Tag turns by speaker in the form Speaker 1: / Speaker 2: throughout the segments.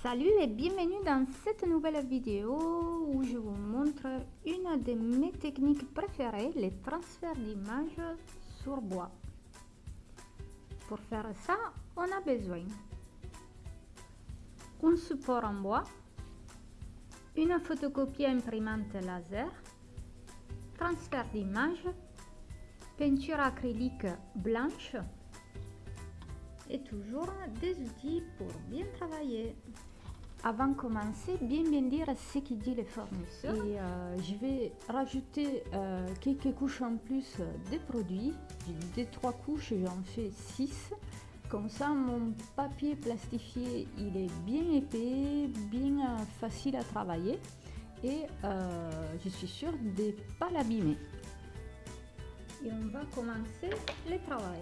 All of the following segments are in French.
Speaker 1: Salut et bienvenue dans cette nouvelle vidéo où je vous montre une de mes techniques préférées, les transferts d'images sur bois. Pour faire ça, on a besoin un support en bois, une photocopie imprimante laser, transfert d'image, peinture acrylique blanche, et toujours des outils pour bien travailler. Avant de commencer, bien bien dire ce qu'il dit le fournisseur. Et euh, je vais rajouter euh, quelques couches en plus de produits. J'ai dit trois couches, j'en fais 6. Comme ça, mon papier plastifié, il est bien épais, bien euh, facile à travailler. Et je suis sûre de ne pas l'abîmer. Et on va commencer le travail.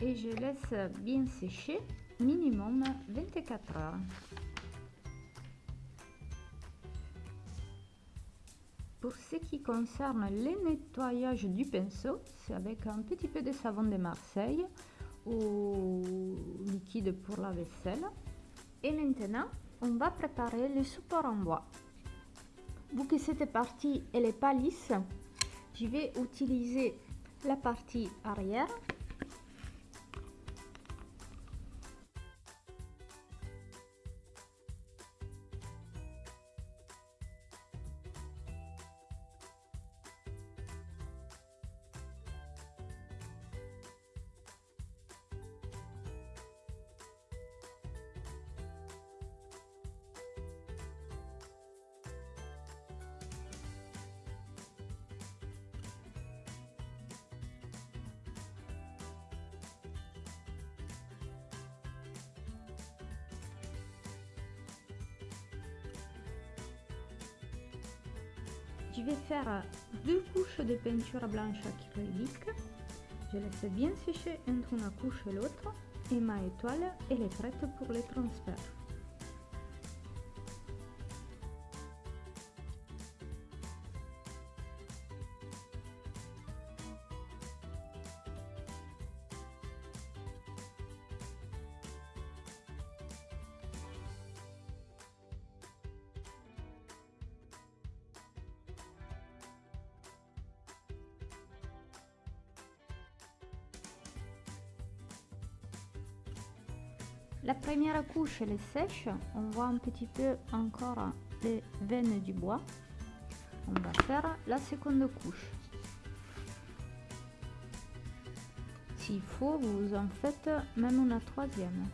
Speaker 1: Et je laisse bien sécher minimum 24 heures. Pour ce qui concerne le nettoyage du pinceau, c'est avec un petit peu de savon de Marseille ou liquide pour la vaisselle. Et maintenant, on va préparer le support en bois. Vu que cette partie elle est pas lisse, je vais utiliser la partie arrière je vais faire deux couches de peinture blanche acrylique. Je laisse bien sécher entre une couche et l'autre et ma étoile est prête pour le transfert. La première couche, elle est sèche. On voit un petit peu encore les veines du bois. On va faire la seconde couche. S'il faut, vous en faites même une troisième.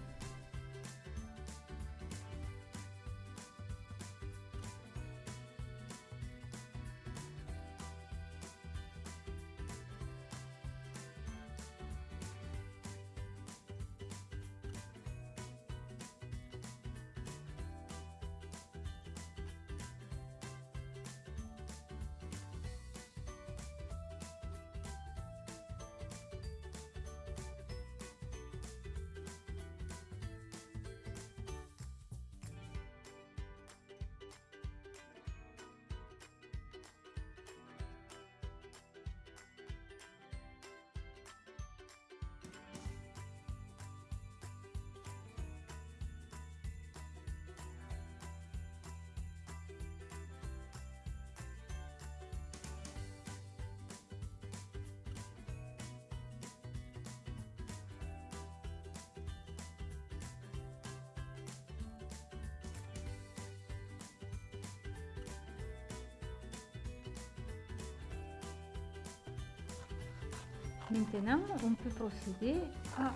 Speaker 1: Maintenant, on peut procéder à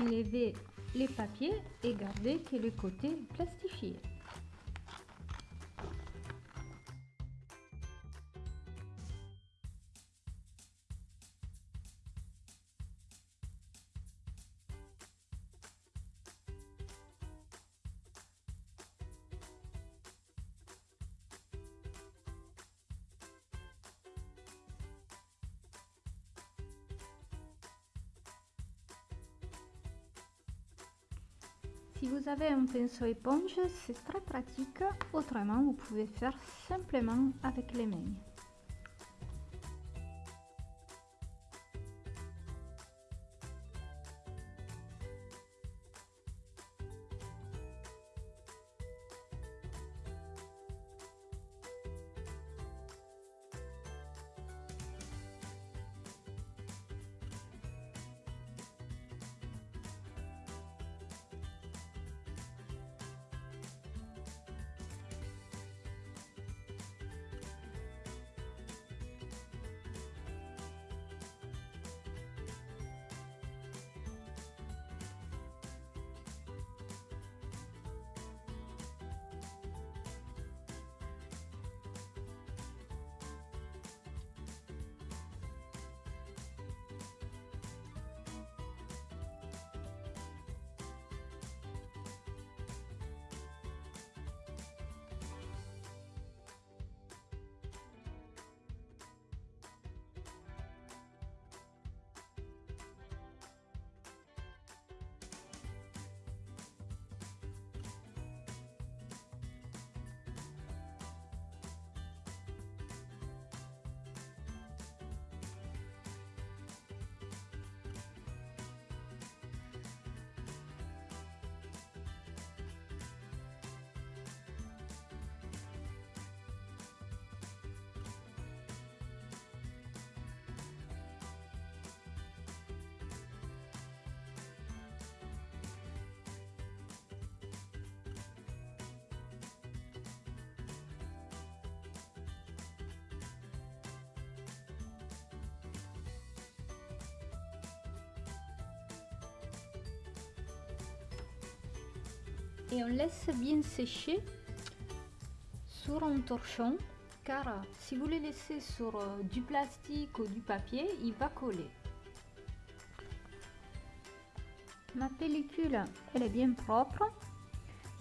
Speaker 1: enlever les papiers et garder que le côté plastifié. Si vous avez un pinceau éponge, c'est très pratique. Autrement, vous pouvez faire simplement avec les mains. On laisse bien sécher sur un torchon car si vous le laissez sur euh, du plastique ou du papier, il va coller. Ma pellicule, elle est bien propre.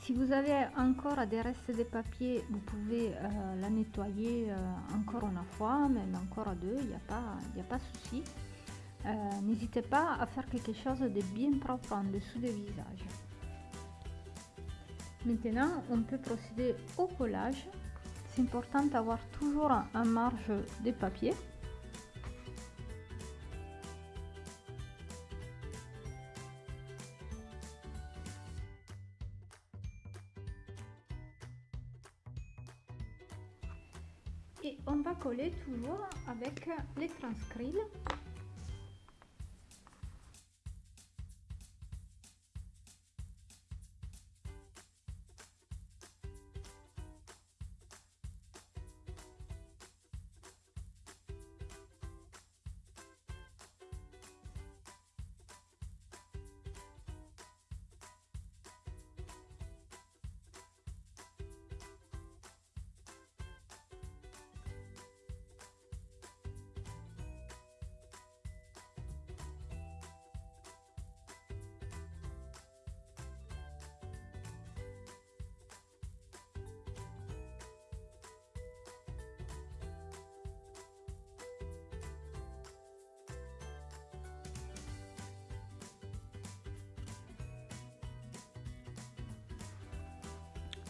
Speaker 1: Si vous avez encore des restes de papier, vous pouvez euh, la nettoyer euh, encore une fois, même encore deux, il n'y a pas, il a pas souci. N'hésitez pas à faire quelque chose de bien propre en dessous du visage. Maintenant, on peut procéder au collage. C'est important d'avoir toujours un marge de papier. Et on va coller toujours avec les transcrits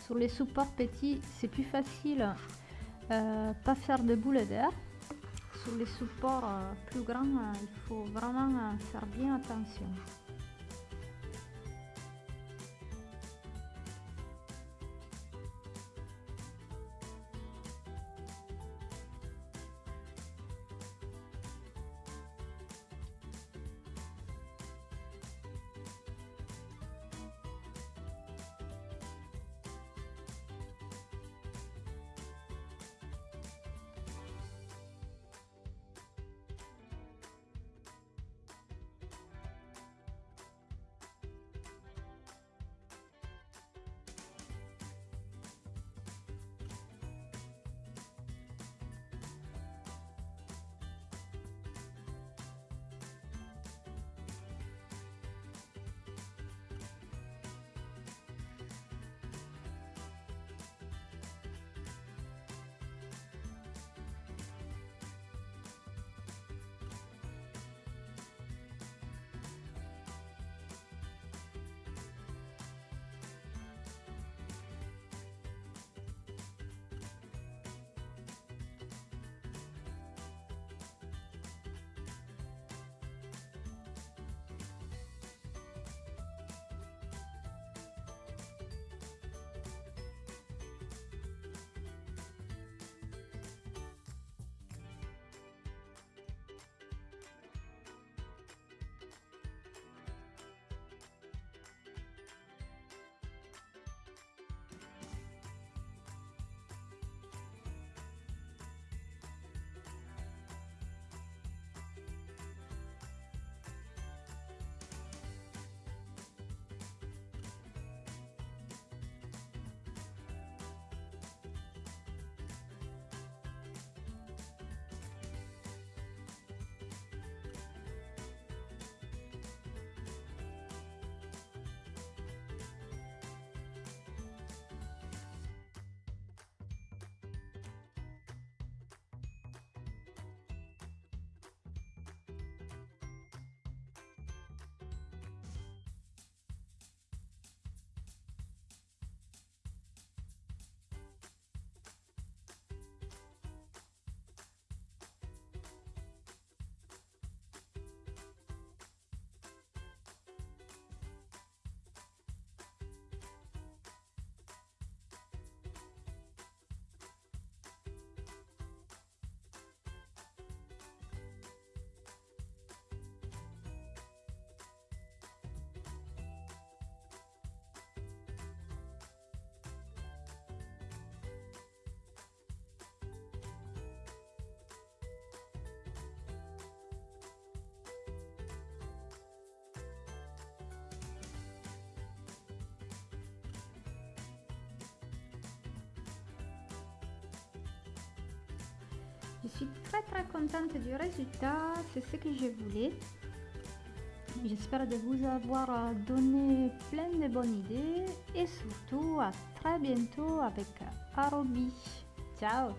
Speaker 1: Sur les supports petits, c'est plus facile, euh, pas faire de boules d'air. Sur les supports euh, plus grands, euh, il faut vraiment faire bien attention. Je suis très très contente du résultat, c'est ce que je voulais. J'espère de vous avoir euh, donné plein de bonnes idées et surtout à très bientôt avec Arobi. Ciao